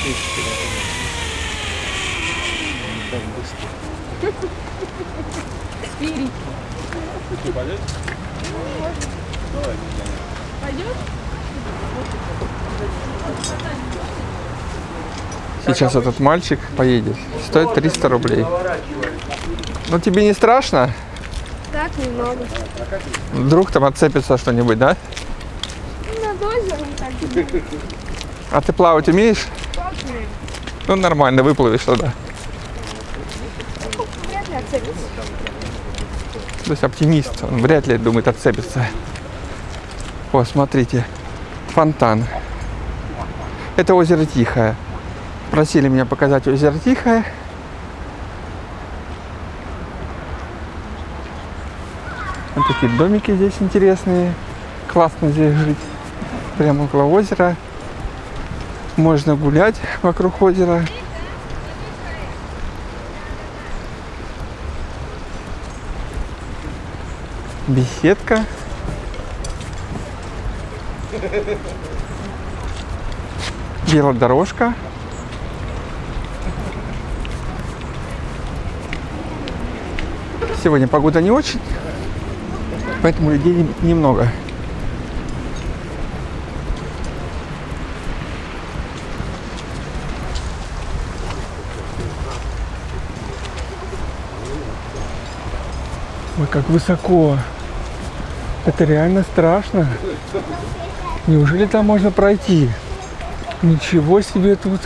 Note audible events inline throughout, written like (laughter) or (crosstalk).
Так быстро. Спирит. Ты пойдешь? Давай? Сейчас этот мальчик поедет. Стоит 300 рублей. Ну тебе не страшно? Так, немного. Вдруг там отцепится что-нибудь, да? Над озером так. А ты плавать умеешь? Ну нормально, выплывешь туда. Вряд ли отцепится. То есть оптимист, он вряд ли думает отцепится. О, смотрите, фонтан. Это озеро Тихое. Просили меня показать озеро Тихое. Вот такие домики здесь интересные. Классно здесь жить. Прямо около озера. Можно гулять вокруг озера. Беседка. Велодорожка. Сегодня погода не очень, поэтому людей немного. Ой, как высоко. Это реально страшно. Неужели там можно пройти? Ничего себе тут.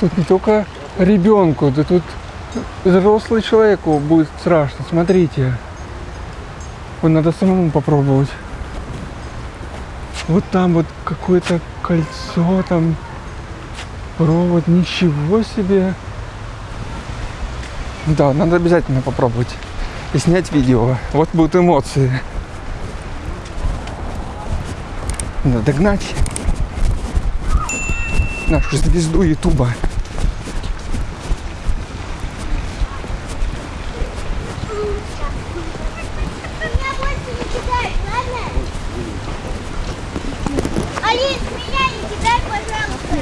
Тут не только ребенку, да тут взрослый человеку будет страшно. Смотрите. Вот надо самому попробовать. Вот там вот какое-то кольцо, там провод. Ничего себе. Да, надо обязательно попробовать. И снять видео. Вот будут эмоции. Надо догнать нашу звезду Ютуба. Меня больше не кидай, ладно? Алис, меня не кидай, пожалуйста.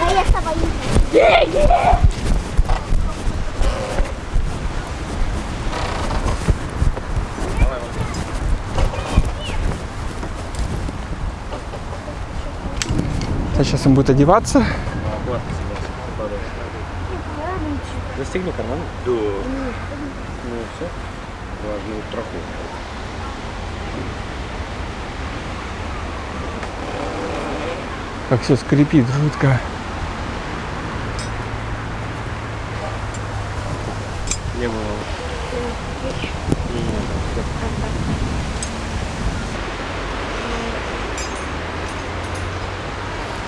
Но я с тобой не А сейчас он будет одеваться. Застегни карман. Да. Ну все. Важную страховку. Как все скрипит жутко. Не было.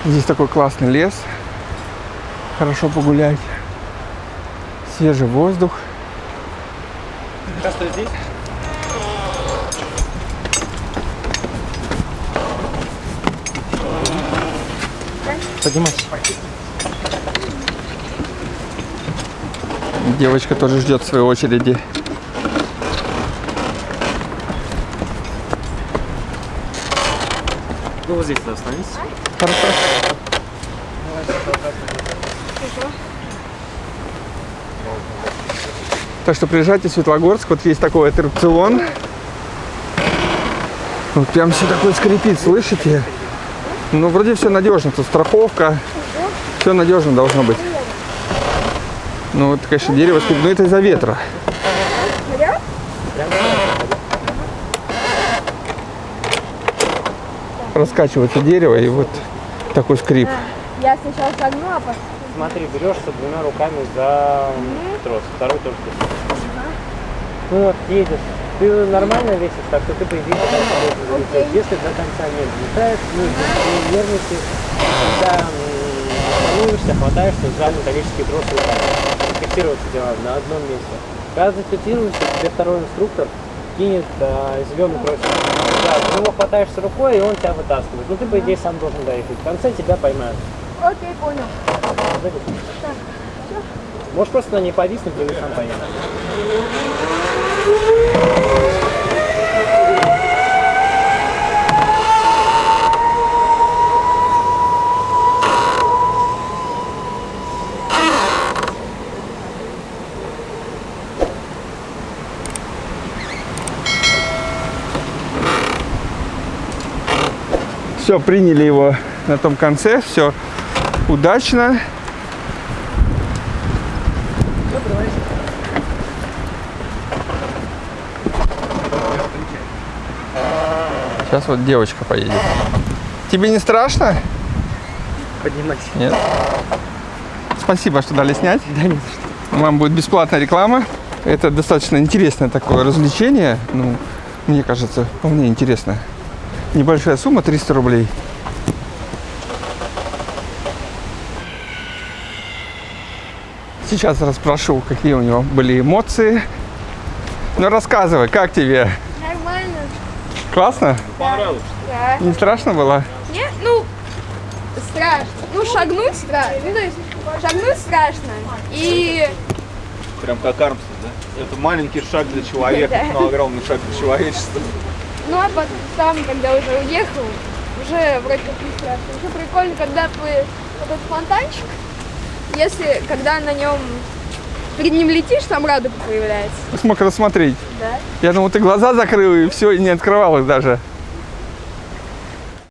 Здесь такой классный лес. Хорошо погулять. Свежий воздух. Кастро здесь? Поднимайся. Девочка тоже ждет своей очереди. Ну вот здесь останетесь. Хорошо. Так что приезжайте в Светлогорск. Вот есть такой аттракцион. Вот прям все такое скрипит, слышите? Ну, вроде все надежно. Тут страховка. Все надежно должно быть. Ну, вот, конечно, дерево скрипит. Но это из-за ветра. Раскачивается дерево, и вот такой скрип. Я сначала согну, а потом... Смотри, берешься двумя руками за трос, второй тоже трос. Ну вот, едешь. Ты нормально весишь, так что ты, по идее, должен залететь. Если до конца не взлетает, ну, не нервничай, когда волнуешься, хватаешься за металлический трос руками. Фиксироваться делаем на одном месте. Когда зафиксируешься, тебе второй инструктор кинет а, зеленый тросик. Да, ты его хватаешься рукой, и он тебя вытаскивает. Ну, ты, по идее, сам должен доехать. В конце тебя поймают. Окей, понял. Можешь просто на ней повиснуть, и вы сам поедешь. Все, приняли его на том конце, все удачно. Сейчас вот девочка поедет. Тебе не страшно? Поднимайся. Нет. Спасибо, что дали снять. Да нет. Вам будет бесплатная реклама. Это достаточно интересное такое развлечение. Ну, мне кажется, вполне интересно. Небольшая сумма 300 рублей. Сейчас расспрошу, какие у него были эмоции. Ну, рассказывай, как тебе? Нормально. Классно? Понравилось? Да. Не страшно было? Не, ну, страшно. Ну, шагнуть страшно. Ну, то есть, шагнуть страшно. И Прям как Армстронг, да? Это маленький шаг для человека, (laughs) Да. но огромный шаг для человечества. Ну а потом, когда уже уехал, уже вроде как не страшно. Еще прикольно, когда вы этот фонтанчик, если когда на нем перед ним летишь, там радуга появляется. Смог рассмотреть. Да. Я думал, ты глаза закрыл и все, и не открывал их даже.